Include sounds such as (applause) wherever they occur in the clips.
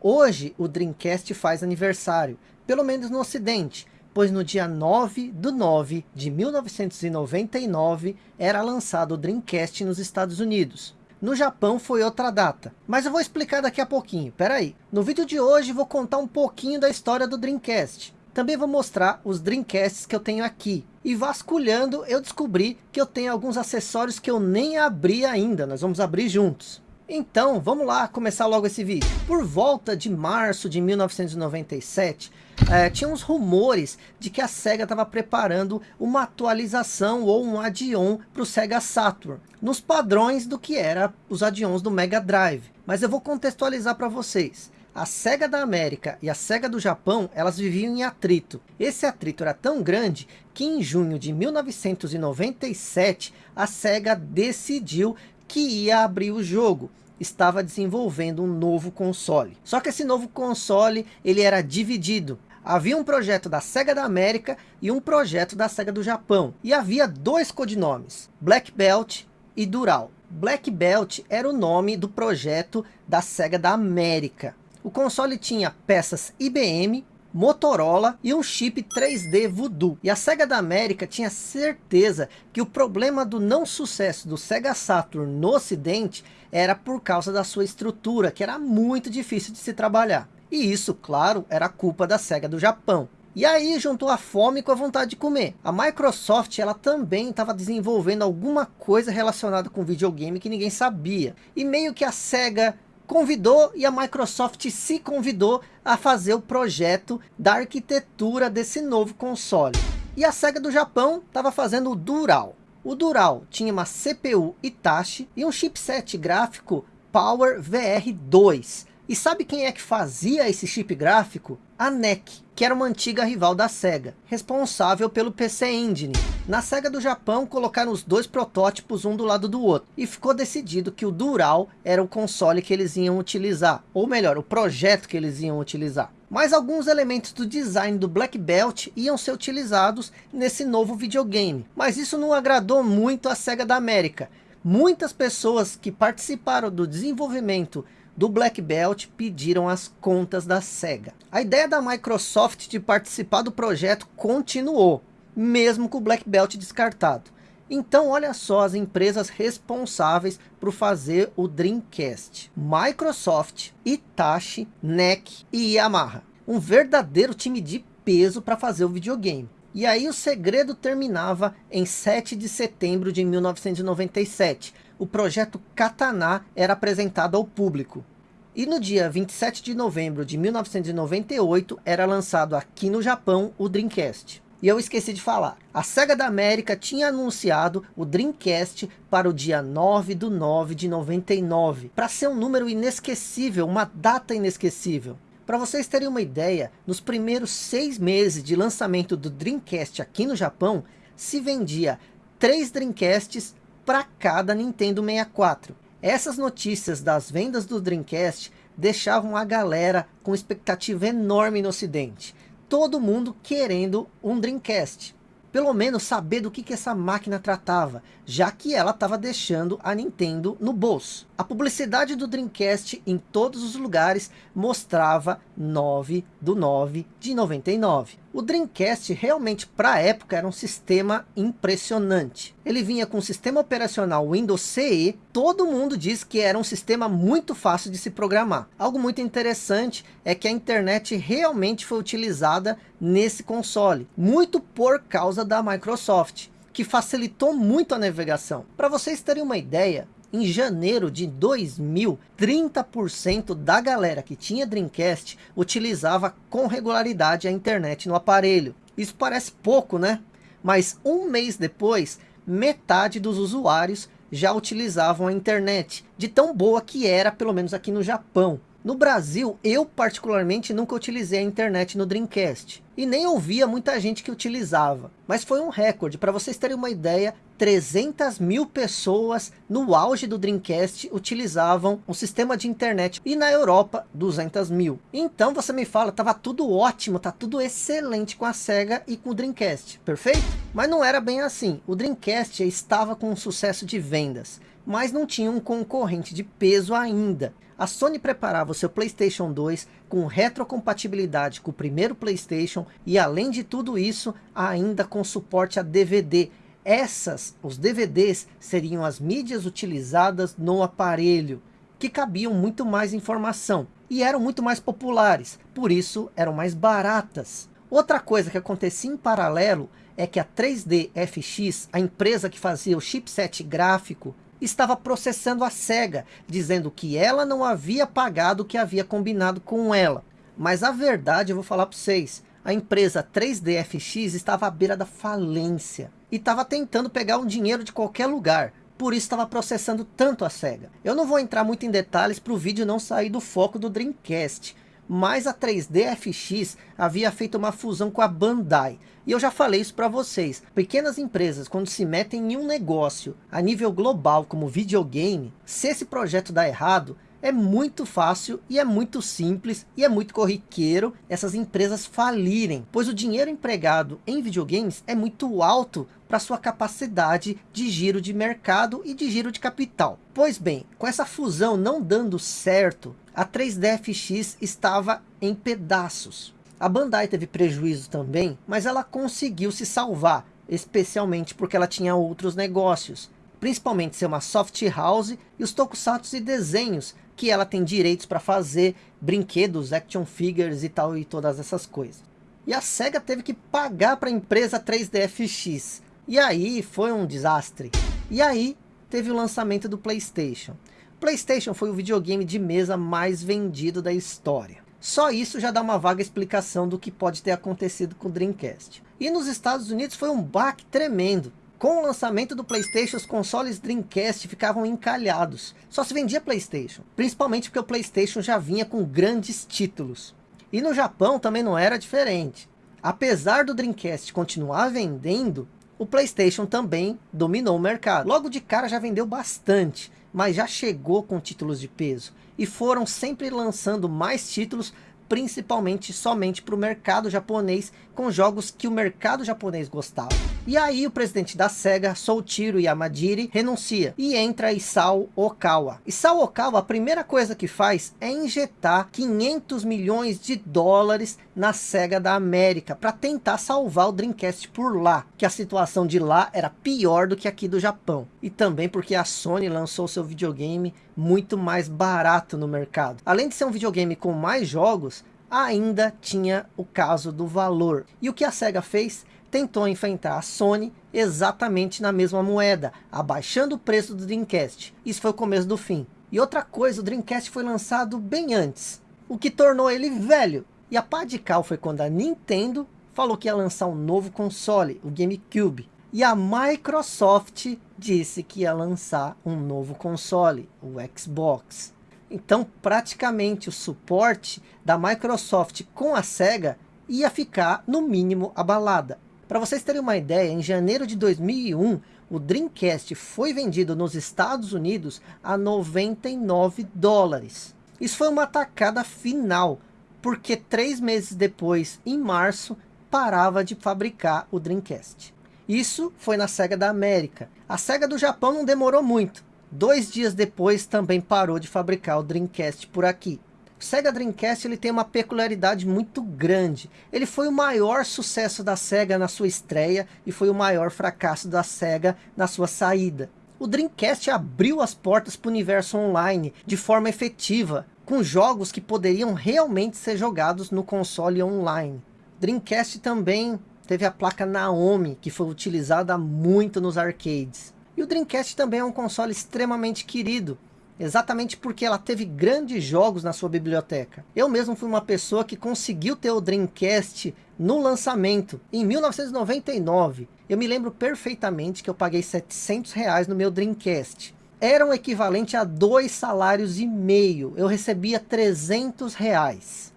Hoje o Dreamcast faz aniversário, pelo menos no ocidente, pois no dia 9 do 9 de 1999 era lançado o Dreamcast nos Estados Unidos. No Japão foi outra data, mas eu vou explicar daqui a pouquinho, peraí. No vídeo de hoje vou contar um pouquinho da história do Dreamcast. Também vou mostrar os Dreamcasts que eu tenho aqui. E vasculhando eu descobri que eu tenho alguns acessórios que eu nem abri ainda, nós vamos abrir juntos. Então, vamos lá começar logo esse vídeo. Por volta de março de 1997, é, tinha uns rumores de que a SEGA estava preparando uma atualização ou um add-on para o SEGA Saturn, nos padrões do que era os add-ons do Mega Drive. Mas eu vou contextualizar para vocês. A SEGA da América e a SEGA do Japão, elas viviam em atrito. Esse atrito era tão grande que em junho de 1997, a SEGA decidiu que ia abrir o jogo estava desenvolvendo um novo console. Só que esse novo console ele era dividido. Havia um projeto da SEGA da América e um projeto da SEGA do Japão. E havia dois codinomes, Black Belt e Dural. Black Belt era o nome do projeto da SEGA da América. O console tinha peças IBM, Motorola e um chip 3D Voodoo. E a SEGA da América tinha certeza que o problema do não sucesso do Sega Saturn no ocidente era por causa da sua estrutura, que era muito difícil de se trabalhar. E isso, claro, era culpa da SEGA do Japão. E aí juntou a fome com a vontade de comer. A Microsoft ela também estava desenvolvendo alguma coisa relacionada com videogame que ninguém sabia. E meio que a SEGA convidou e a Microsoft se convidou a fazer o projeto da arquitetura desse novo console. E a SEGA do Japão estava fazendo o Dural. O Dural tinha uma CPU Hitachi e um chipset gráfico Power VR2. E sabe quem é que fazia esse chip gráfico? A NEC, que era uma antiga rival da SEGA, responsável pelo PC Engine. Na SEGA do Japão, colocaram os dois protótipos um do lado do outro, e ficou decidido que o Dural era o console que eles iam utilizar, ou melhor, o projeto que eles iam utilizar. Mas alguns elementos do design do Black Belt iam ser utilizados nesse novo videogame, mas isso não agradou muito a SEGA da América. Muitas pessoas que participaram do desenvolvimento do Black Belt pediram as contas da SEGA. A ideia da Microsoft de participar do projeto continuou, mesmo com o Black Belt descartado. Então olha só as empresas responsáveis por fazer o Dreamcast. Microsoft, Itachi, NEC e Yamaha. Um verdadeiro time de peso para fazer o videogame. E aí o segredo terminava em 7 de setembro de 1997. O projeto Katana era apresentado ao público. E no dia 27 de novembro de 1998 era lançado aqui no Japão o Dreamcast. E eu esqueci de falar, a SEGA da América tinha anunciado o Dreamcast para o dia 9 do 9 de 99, para ser um número inesquecível, uma data inesquecível. Para vocês terem uma ideia, nos primeiros seis meses de lançamento do Dreamcast aqui no Japão, se vendia três Dreamcasts para cada Nintendo 64. Essas notícias das vendas do Dreamcast deixavam a galera com expectativa enorme no ocidente. Todo mundo querendo um Dreamcast pelo menos saber do que, que essa máquina tratava, já que ela estava deixando a Nintendo no bolso. A publicidade do Dreamcast em todos os lugares mostrava 9 do 9 de 99. O Dreamcast realmente para a época era um sistema impressionante. Ele vinha com o sistema operacional Windows CE, todo mundo diz que era um sistema muito fácil de se programar. Algo muito interessante é que a internet realmente foi utilizada nesse console, muito por causa da Microsoft, que facilitou muito a navegação. Para vocês terem uma ideia, em janeiro de 2000, 30% da galera que tinha Dreamcast utilizava com regularidade a internet no aparelho. Isso parece pouco, né? Mas um mês depois, metade dos usuários já utilizavam a internet, de tão boa que era, pelo menos aqui no Japão. No Brasil, eu particularmente nunca utilizei a internet no Dreamcast. E nem ouvia muita gente que utilizava. Mas foi um recorde. Para vocês terem uma ideia, 300 mil pessoas no auge do Dreamcast utilizavam um sistema de internet. E na Europa, 200 mil. Então você me fala, tava tudo ótimo, tá tudo excelente com a SEGA e com o Dreamcast. Perfeito? Mas não era bem assim. O Dreamcast estava com um sucesso de vendas mas não tinha um concorrente de peso ainda. A Sony preparava o seu Playstation 2 com retrocompatibilidade com o primeiro Playstation e além de tudo isso, ainda com suporte a DVD. Essas, os DVDs, seriam as mídias utilizadas no aparelho, que cabiam muito mais informação e eram muito mais populares, por isso eram mais baratas. Outra coisa que acontecia em paralelo é que a 3D FX, a empresa que fazia o chipset gráfico, estava processando a SEGA, dizendo que ela não havia pagado o que havia combinado com ela. Mas a verdade, eu vou falar para vocês, a empresa 3D FX estava à beira da falência. E estava tentando pegar um dinheiro de qualquer lugar. Por isso estava processando tanto a SEGA. Eu não vou entrar muito em detalhes para o vídeo não sair do foco do Dreamcast mas a 3D FX havia feito uma fusão com a Bandai. E eu já falei isso para vocês. Pequenas empresas, quando se metem em um negócio a nível global, como videogame, se esse projeto dá errado, é muito fácil e é muito simples e é muito corriqueiro essas empresas falirem, pois o dinheiro empregado em videogames é muito alto para sua capacidade de giro de mercado e de giro de capital. Pois bem, com essa fusão não dando certo, a 3DFX estava em pedaços. A Bandai teve prejuízo também, mas ela conseguiu se salvar, especialmente porque ela tinha outros negócios, principalmente ser uma soft house e os tokusatsu e desenhos que ela tem direitos para fazer, brinquedos, action figures e tal e todas essas coisas. E a SEGA teve que pagar para a empresa 3DFX. E aí foi um desastre. E aí teve o lançamento do Playstation. Playstation foi o videogame de mesa mais vendido da história. Só isso já dá uma vaga explicação do que pode ter acontecido com o Dreamcast. E nos Estados Unidos foi um baque tremendo. Com o lançamento do Playstation, os consoles Dreamcast ficavam encalhados. Só se vendia Playstation. Principalmente porque o Playstation já vinha com grandes títulos. E no Japão também não era diferente. Apesar do Dreamcast continuar vendendo, o Playstation também dominou o mercado. Logo de cara já vendeu bastante mas já chegou com títulos de peso. E foram sempre lançando mais títulos, principalmente somente para o mercado japonês, com jogos que o mercado japonês gostava. E aí o presidente da SEGA, Soichiro Yamadiri, renuncia e entra Isao Okawa. Isao Okawa, a primeira coisa que faz é injetar 500 milhões de dólares na SEGA da América para tentar salvar o Dreamcast por lá, que a situação de lá era pior do que aqui do Japão. E também porque a Sony lançou seu videogame muito mais barato no mercado. Além de ser um videogame com mais jogos, ainda tinha o caso do valor. E o que a SEGA fez? Tentou enfrentar a Sony exatamente na mesma moeda, abaixando o preço do Dreamcast. Isso foi o começo do fim. E outra coisa, o Dreamcast foi lançado bem antes, o que tornou ele velho. E a pá de cal foi quando a Nintendo falou que ia lançar um novo console, o GameCube. E a Microsoft disse que ia lançar um novo console, o Xbox. Então, praticamente o suporte da Microsoft com a SEGA ia ficar, no mínimo, abalada. Para vocês terem uma ideia, em janeiro de 2001, o Dreamcast foi vendido nos Estados Unidos a 99 dólares. Isso foi uma atacada final, porque três meses depois, em março, parava de fabricar o Dreamcast. Isso foi na SEGA da América. A SEGA do Japão não demorou muito. Dois dias depois também parou de fabricar o Dreamcast por aqui. O Sega Dreamcast ele tem uma peculiaridade muito grande. Ele foi o maior sucesso da Sega na sua estreia e foi o maior fracasso da Sega na sua saída. O Dreamcast abriu as portas para o universo online de forma efetiva, com jogos que poderiam realmente ser jogados no console online. Dreamcast também teve a placa Naomi, que foi utilizada muito nos arcades. E o Dreamcast também é um console extremamente querido, exatamente porque ela teve grandes jogos na sua biblioteca. Eu mesmo fui uma pessoa que conseguiu ter o Dreamcast no lançamento, em 1999. Eu me lembro perfeitamente que eu paguei 700 reais no meu Dreamcast. Era um equivalente a dois salários e meio. Eu recebia 300 reais.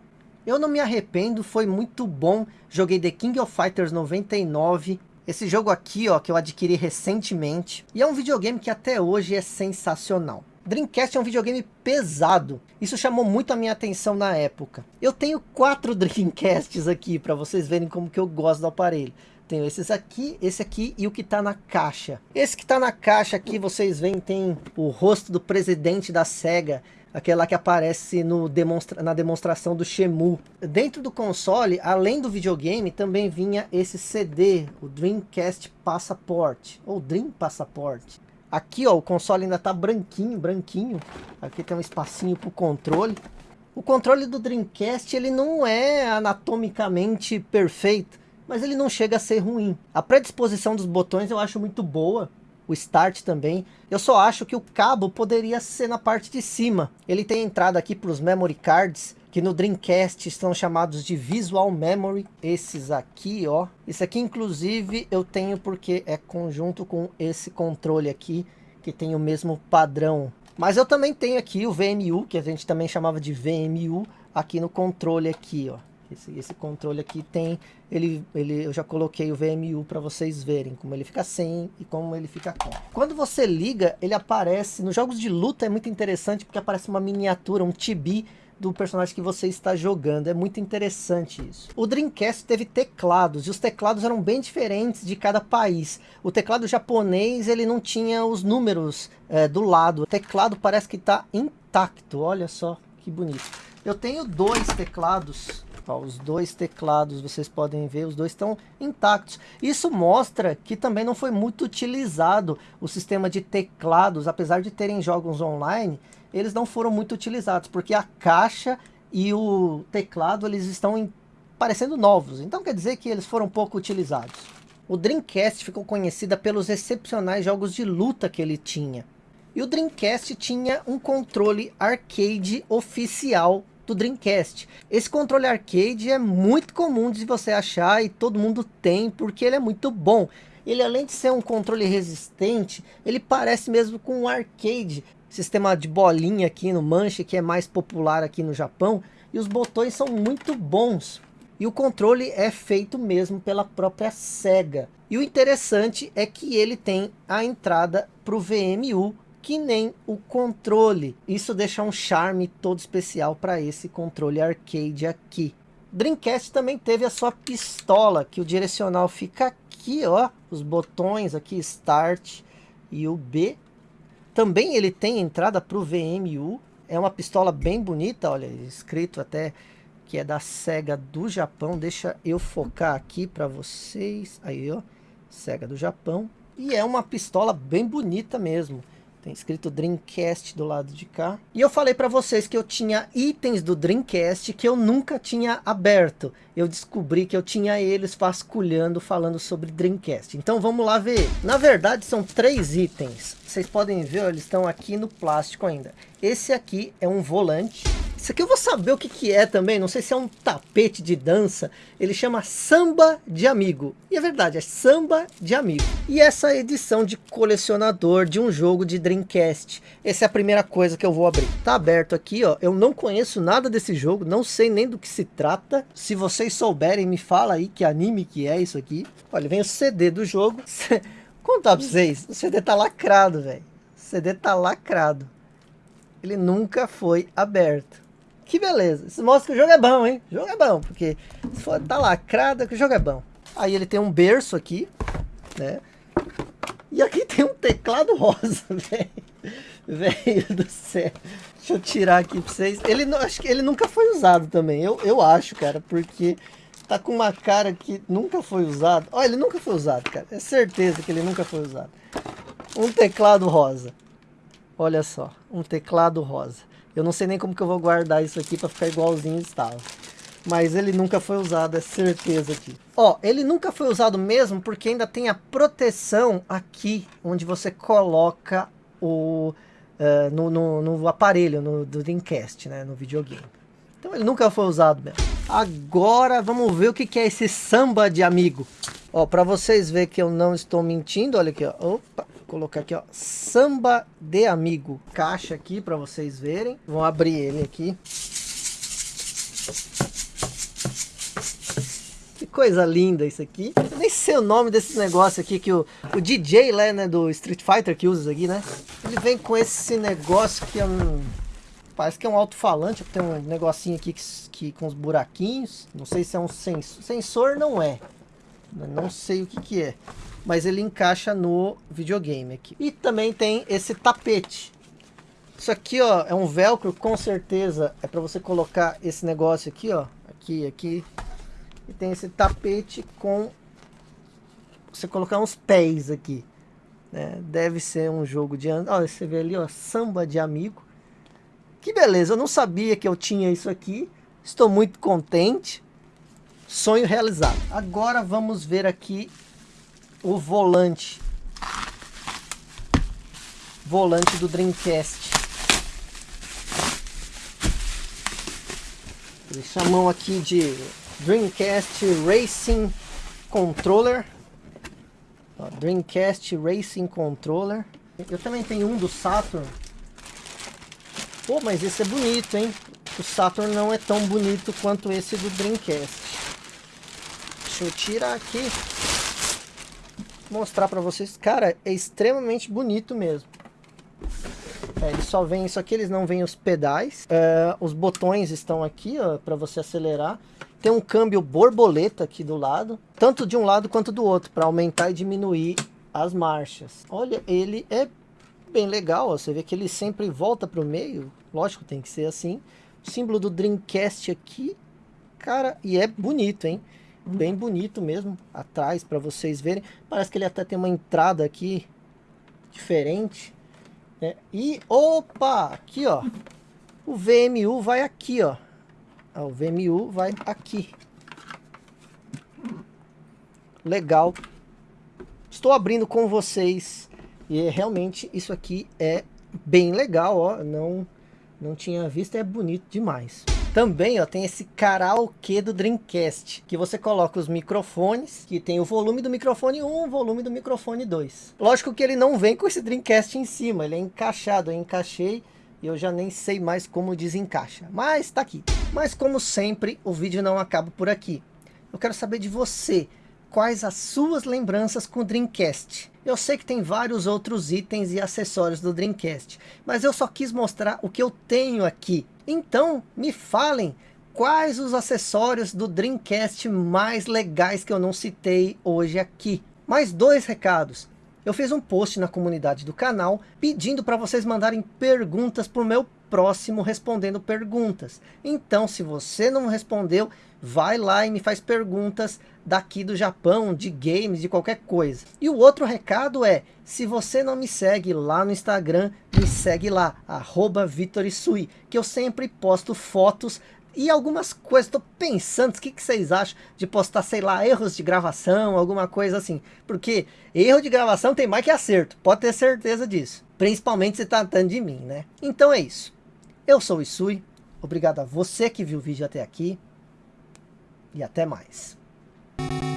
Eu não me arrependo, foi muito bom. Joguei The King of Fighters 99. Esse jogo aqui, ó, que eu adquiri recentemente. E é um videogame que até hoje é sensacional. Dreamcast é um videogame pesado. Isso chamou muito a minha atenção na época. Eu tenho quatro (laughs) Dreamcasts aqui para vocês verem como que eu gosto do aparelho. tenho esses aqui, esse aqui e o que está na caixa. Esse que está na caixa aqui, vocês veem, tem o rosto do presidente da SEGA, aquela que aparece no demonstra na demonstração do Shemu. Dentro do console, além do videogame, também vinha esse CD, o Dreamcast Passport, ou Dream Passport. Aqui ó, o console ainda tá branquinho, branquinho. Aqui tem um espacinho para o controle. O controle do Dreamcast ele não é anatomicamente perfeito, mas ele não chega a ser ruim. A predisposição dos botões eu acho muito boa, o Start também. Eu só acho que o cabo poderia ser na parte de cima. Ele tem entrada aqui para os Memory Cards, que no Dreamcast são chamados de Visual Memory. Esses aqui, ó. Esse aqui, inclusive, eu tenho porque é conjunto com esse controle aqui, que tem o mesmo padrão mas eu também tenho aqui o VMU, que a gente também chamava de VMU, aqui no controle aqui, ó. Esse, esse controle aqui tem, ele, ele, eu já coloquei o VMU para vocês verem como ele fica sem e como ele fica com. Quando você liga, ele aparece, nos jogos de luta é muito interessante porque aparece uma miniatura, um tibi do personagem que você está jogando. É muito interessante isso. O Dreamcast teve teclados, e os teclados eram bem diferentes de cada país. O teclado japonês, ele não tinha os números é, do lado. O teclado parece que está intacto, olha só que bonito. Eu tenho dois teclados Ó, os dois teclados, vocês podem ver, os dois estão intactos. Isso mostra que também não foi muito utilizado o sistema de teclados, apesar de terem jogos online, eles não foram muito utilizados, porque a caixa e o teclado eles estão em, parecendo novos, então quer dizer que eles foram pouco utilizados. O Dreamcast ficou conhecida pelos excepcionais jogos de luta que ele tinha. E o Dreamcast tinha um controle arcade oficial do Dreamcast. Esse controle arcade é muito comum de você achar e todo mundo tem porque ele é muito bom. Ele além de ser um controle resistente, ele parece mesmo com um arcade. Sistema de bolinha aqui no manche que é mais popular aqui no Japão. E os botões são muito bons. E o controle é feito mesmo pela própria SEGA. E o interessante é que ele tem a entrada para o VMU que nem o controle. Isso deixa um charme todo especial para esse controle arcade aqui. Dreamcast também teve a sua pistola, que o direcional fica aqui, ó, os botões aqui, Start e o B. Também ele tem entrada para o VMU, é uma pistola bem bonita, olha, escrito até que é da SEGA do Japão. Deixa eu focar aqui para vocês, aí ó, SEGA do Japão. E é uma pistola bem bonita mesmo. Tem escrito Dreamcast do lado de cá. E eu falei para vocês que eu tinha itens do Dreamcast que eu nunca tinha aberto. Eu descobri que eu tinha eles vasculhando, falando sobre Dreamcast. Então vamos lá ver. Na verdade são três itens. Vocês podem ver, eles estão aqui no plástico ainda. Esse aqui é um volante. Isso aqui eu vou saber o que, que é também, não sei se é um tapete de dança. Ele chama Samba de Amigo. E é verdade, é Samba de Amigo. E essa edição de colecionador de um jogo de Dreamcast. Essa é a primeira coisa que eu vou abrir. Tá aberto aqui, ó. Eu não conheço nada desse jogo, não sei nem do que se trata. Se vocês souberem, me fala aí que anime que é isso aqui. Olha, vem o CD do jogo. (laughs) Contar pra vocês, o CD tá lacrado, velho. O CD tá lacrado. Ele nunca foi aberto. Que beleza. Isso mostra que o jogo é bom, hein? O jogo é bom, porque se for tá lacrada, que o jogo é bom. Aí ele tem um berço aqui, né? E aqui tem um teclado rosa, (laughs) velho. Velho do céu. Deixa eu tirar aqui pra vocês. Ele, acho que ele nunca foi usado também. Eu, eu acho, cara, porque tá com uma cara que nunca foi usado. Olha, ele nunca foi usado, cara. É certeza que ele nunca foi usado. Um teclado rosa. Olha só, um teclado rosa. Eu não sei nem como que eu vou guardar isso aqui para ficar igualzinho estava. Mas ele nunca foi usado, é certeza aqui. Ó, ele nunca foi usado mesmo porque ainda tem a proteção aqui, onde você coloca o... Uh, no, no, no, aparelho, no, do Dreamcast, né, no videogame. Então ele nunca foi usado mesmo. Agora vamos ver o que, é esse samba de amigo. Ó, para vocês verem que eu não estou mentindo, olha aqui, ó. Opa, colocar aqui, ó, samba de amigo. Caixa aqui para vocês verem. Vou abrir ele aqui. Que coisa linda isso aqui. Nem sei o nome desse negócio aqui que o, o DJ lá, né, do Street Fighter que usa aqui, né? Ele vem com esse negócio que é um... Parece que é um alto-falante, tem um negocinho aqui que, que, com os buraquinhos. Não sei se é um sensor. Sensor não é. Não sei o que que é. Mas ele encaixa no videogame aqui. E também tem esse tapete. Isso aqui, ó, é um velcro, com certeza é para você colocar esse negócio aqui, ó. Aqui, aqui. E tem esse tapete com... Você colocar uns pés aqui. Né? Deve ser um jogo de... Olha, você vê ali, ó, samba de amigo. Que beleza, eu não sabia que eu tinha isso aqui. Estou muito contente. Sonho realizado. Agora vamos ver aqui o volante. Volante do Dreamcast. Eles chamam aqui de Dreamcast Racing Controller. Dreamcast Racing Controller. Eu também tenho um do Saturn. Pô, mas esse é bonito, hein? O Saturn não é tão bonito quanto esse do Dreamcast. Deixa eu tirar aqui. Mostrar pra vocês. Cara, é extremamente bonito mesmo. É, ele só vem isso aqui, eles não vêm os pedais. É, os botões estão aqui, ó, para você acelerar. Tem um câmbio borboleta aqui do lado, tanto de um lado quanto do outro, para aumentar e diminuir as marchas. Olha, ele é bem legal, ó, você vê que ele sempre volta para o meio, lógico, tem que ser assim. O símbolo do Dreamcast aqui, cara, e é bonito, hein? Bem bonito mesmo, atrás, para vocês verem. Parece que ele até tem uma entrada aqui diferente. É, e, opa, aqui ó, o VMU vai aqui ó, o VMU vai aqui. Legal. Estou abrindo com vocês e realmente isso aqui é bem legal, ó, não, não tinha visto, é bonito demais. Também ó, tem esse karaokê do Dreamcast, que você coloca os microfones, que tem o volume do microfone 1, o volume do microfone 2. Lógico que ele não vem com esse Dreamcast em cima, ele é encaixado, eu encaixei e eu já nem sei mais como desencaixa. Mas tá aqui. Mas como sempre, o vídeo não acaba por aqui. Eu quero saber de você, quais as suas lembranças com o Dreamcast. Eu sei que tem vários outros itens e acessórios do Dreamcast, mas eu só quis mostrar o que eu tenho aqui. Então, me falem quais os acessórios do Dreamcast mais legais que eu não citei hoje aqui. Mais dois recados. Eu fiz um post na comunidade do canal pedindo para vocês mandarem perguntas para o meu próximo respondendo perguntas. Então, se você não respondeu, vai lá e me faz perguntas daqui do Japão, de games, de qualquer coisa. E o outro recado é, se você não me segue lá no Instagram, me segue lá, arroba Vitorisui, que eu sempre posto fotos e algumas coisas, estou pensando, o que, que vocês acham de postar, sei lá, erros de gravação, alguma coisa assim. Porque erro de gravação tem mais que acerto, pode ter certeza disso. Principalmente se tratando de mim, né? Então é isso. Eu sou o Isui, obrigado a você que viu o vídeo até aqui. E até mais. Bye.